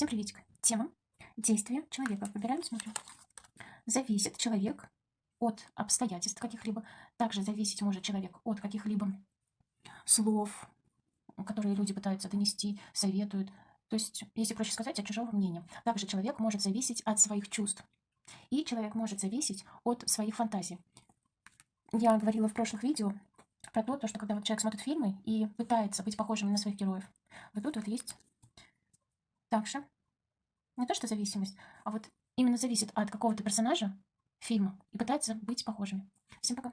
Всем приветик. Тема действия человека. Выбираем, смотрим. Зависит человек от обстоятельств каких-либо. Также зависеть может человек от каких-либо слов, которые люди пытаются донести, советуют. То есть, если проще сказать, от чужого мнения. Также человек может зависеть от своих чувств. И человек может зависеть от своих фантазий. Я говорила в прошлых видео про то, что когда вот человек смотрит фильмы и пытается быть похожим на своих героев, вот тут вот есть также не то, что зависимость, а вот именно зависит от какого-то персонажа фильма и пытается быть похожими. Всем пока.